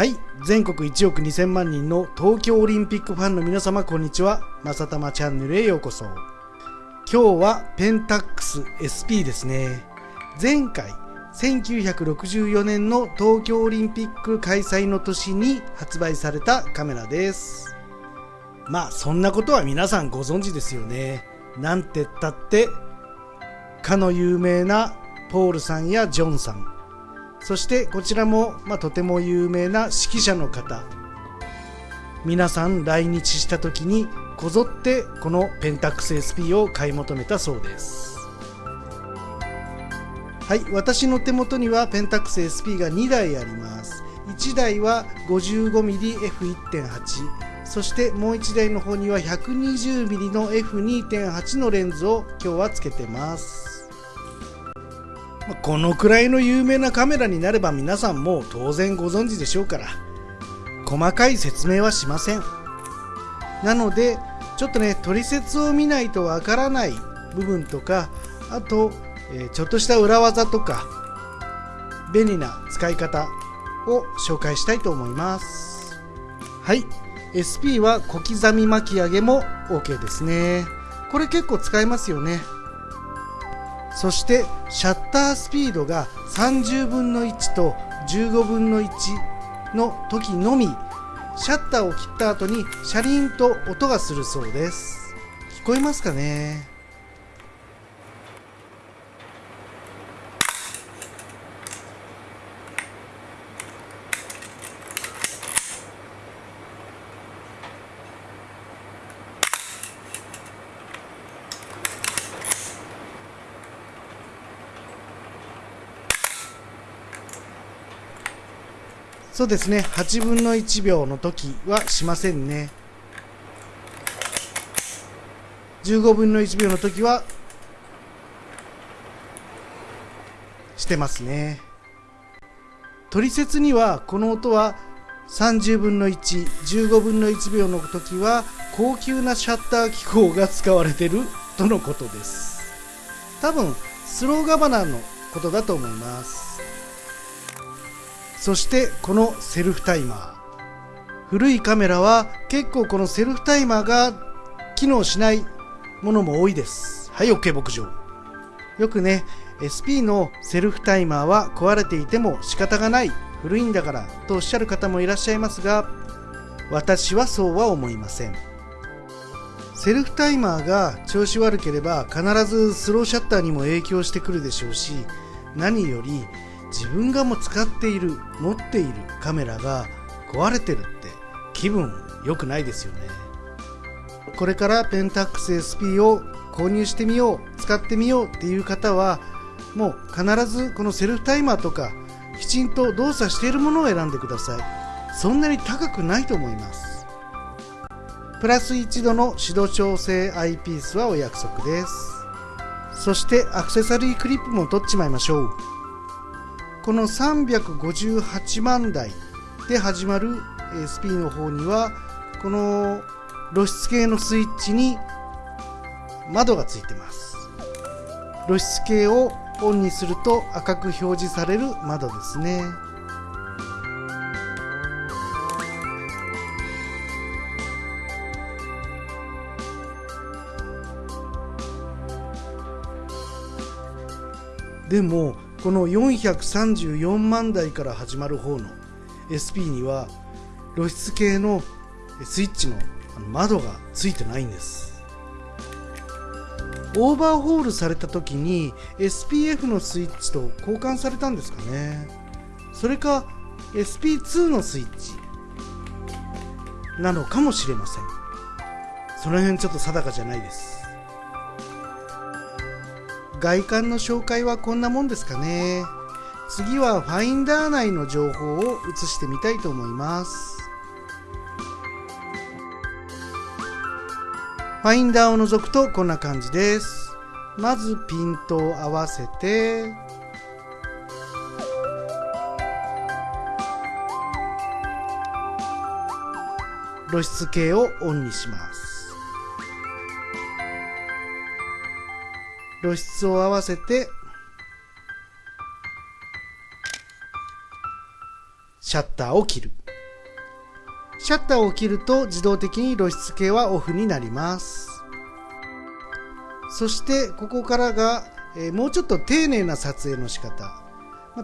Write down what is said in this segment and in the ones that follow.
はい。全国1億2000万人の東京オリンピックファンの皆様こんにちは。まさたまチャンネルへようこそ。今日はペンタックス SP ですね。前回1964年の東京オリンピック開催の年に発売されたカメラです。まあそんなことは皆さんご存知ですよね。なんてったってかの有名なポールさんやジョンさん。そしてこちらも、まあ、とても有名な指揮者の方。皆さん来日した時にこぞってこのペンタックス SP を買い求めたそうです。はい私の手元にはペンタックス SP が2台あります。1台は 55mmF1.8 そしてもう1台の方には 120mm の F2.8 のレンズを今日はつけてます。このくらいの有名なカメラになれば皆さんも当然ご存知でしょうから細かい説明はしません。なのでちょっとね取説を見ないとわからない部分とかあと、え、ちょっとした裏技とか便利な使い方を紹介したいと思います。はい。SP は小刻み巻き上げも OK ですね。これ結構使えますよね。そしてシャッタースピードが30分の1と15分の1の時のみシャッターを切った後に車輪と音がするそうです。聞こえますかね？そうですね。8分の1秒の時はしませんね。15分の1秒の時はしてますね。取説にはこの音は30分の115分の1秒の時は高級なシャッター機構が使われてるとのことです。多分スローガバナーのことだと思います。そしてこのセルフタイマー。古いカメラは結構このセルフタイマーが機能しないものも多いです。はい OK 牧場。よくね SP のセルフタイマーは壊れていても仕方がない古いんだからとおっしゃる方もいらっしゃいますが私はそうは思いません。セルフタイマーが調子悪ければ必ずスローシャッターにも影響してくるでしょうし何より自分がもう使っている持っているカメラが壊れてるって気分良くないですよね。これからペンタックス SP を購入してみよう使ってみようっていう方はもう必ずこのセルフタイマーとかきちんと動作しているものを選んでください。そんなに高くないと思います。プラス1度の指導調整アイピースはお約束です。そしてアクセサリークリップも取っちまいましょう。この358万台で始まる SP の方にはこの露出系のスイッチに窓がついてます。露出系をオンにすると赤く表示される窓ですね。でもこの434万台から始まる方の SP には露出系のスイッチの窓がついてないんです。オーバーホールされた時に SPF のスイッチと交換されたんですかね。それか SP2 のスイッチなのかもしれません。その辺ちょっと定かじゃないです。外観の紹介はこんなもんですかね。次はファインダー内の情報を映してみたいと思います。ファインダーを除くとこんな感じです。まずピントを合わせて。露出系をオンにします。露出を合わせてシャッターを切る。シャッターを切ると自動的に露出系はオフになります。そしてここからが、え、もうちょっと丁寧な撮影の仕方。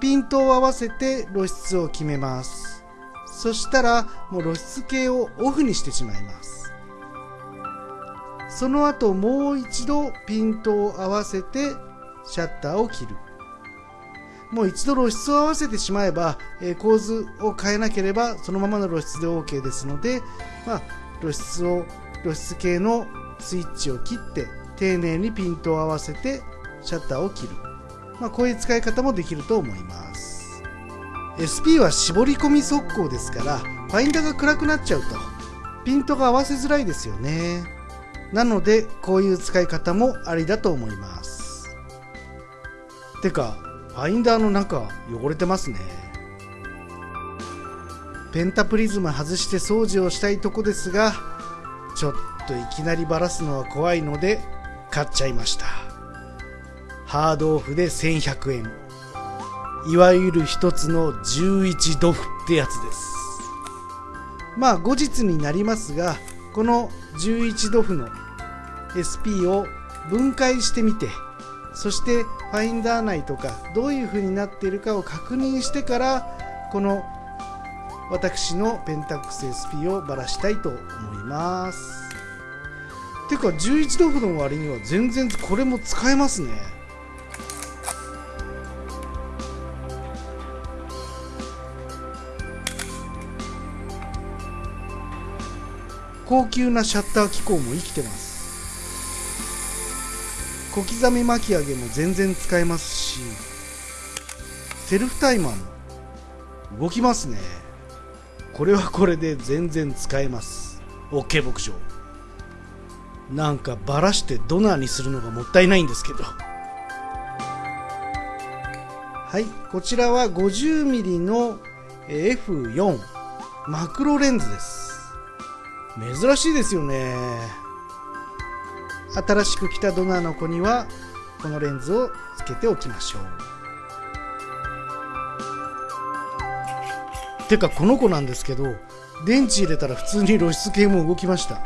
ピントを合わせて露出を決めます。そしたらもう露出系をオフにしてしまいます。その後もう一度ピントを合わせてシャッターを切る。もう一度露出を合わせてしまえば、え、構図を変えなければそのままの露出で OK ですので、まあ、露出を露出系のスイッチを切って丁寧にピントを合わせてシャッターを切る、まあ、こういう使い方もできると思います。SP は絞り込み速攻ですからファインダーが暗くなっちゃうとピントが合わせづらいですよね。なのでこういう使い方もありだと思います。てかファインダーの中汚れてますね。ペンタプリズム外して掃除をしたいとこですがちょっといきなりバラすのは怖いので買っちゃいました。ハードオフで1100円いわゆる一つの11ドフってやつです。まあ後日になりますがこの11ドフの SP を分解してみてそしてファインダー内とかどういう風になっているかを確認してからこの私のペンタックス SP をばらしたいと思います。てか11ドフの割には全然これも使えますね。高級なシャッター機構も生きてます。小刻み巻き上げも全然使えますしセルフタイマーも動きますね。これはこれで全然使えます。OK 牧場。なんかバラしてドナーにするのがもったいないんですけど。はいこちらは 50mm の F4 マクロレンズです。珍しいですよね。新しく来たドナーの子にはこのレンズをつけておきましょう。てかこの子なんですけど電池入れたら普通に露出系も動きました。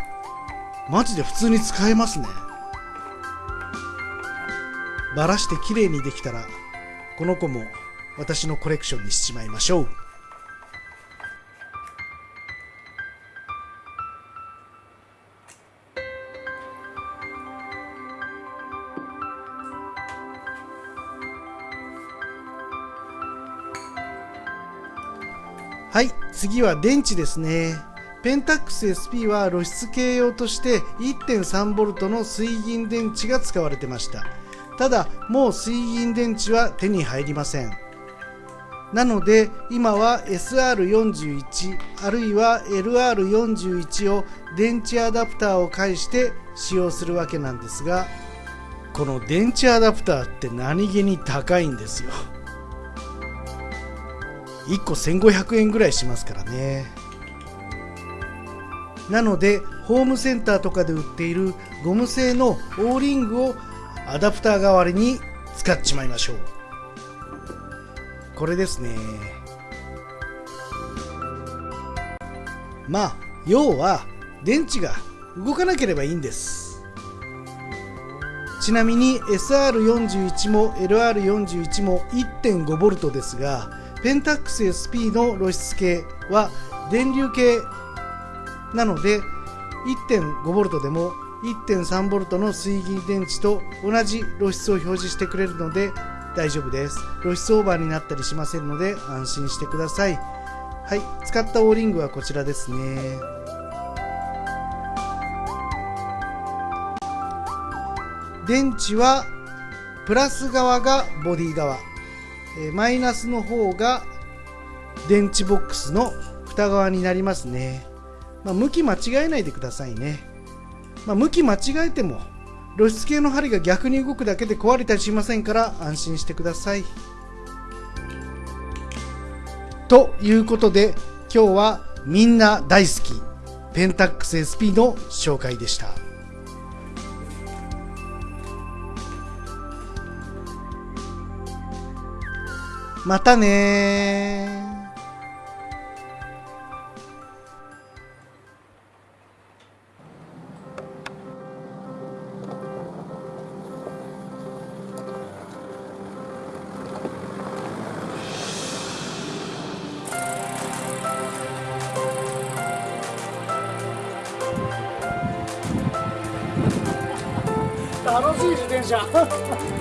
マジで普通に使えますね。バラして綺麗にできたらこの子も私のコレクションにしちまいましょう。次は電池ですね。ペンタックス SP は露出系用として 1.3V の水銀電池が使われてました。ただもう水銀電池は手に入りません。なので今は SR41 あるいは LR41 を電池アダプターを介して使用するわけなんですがこの電池アダプターって何気に高いんですよ。1個1500円ぐらいしますからね。なのでホームセンターとかで売っているゴム製のオーリングをアダプター代わりに使っちまいましょう。これですね。まあ要は電池が動かなければいいんです。ちなみに SR41 も LR41 も 1.5V ですがペンタックス SP の露出系は電流系なので 1.5V でも 1.3V の水銀電池と同じ露出を表示してくれるので大丈夫です。露出オーバーになったりしませんので安心してください。はい使ったオーリングはこちらですね。電池はプラス側がボディ側。えマイナスの方が電池ボックスの蓋側になりますね、まあ、向き間違えないでくださいね、まあ、向き間違えても露出系の針が逆に動くだけで壊れたりしませんから安心してください。ということで今日はみんな大好きペンタックス SP の紹介でした。またね楽しい自転車。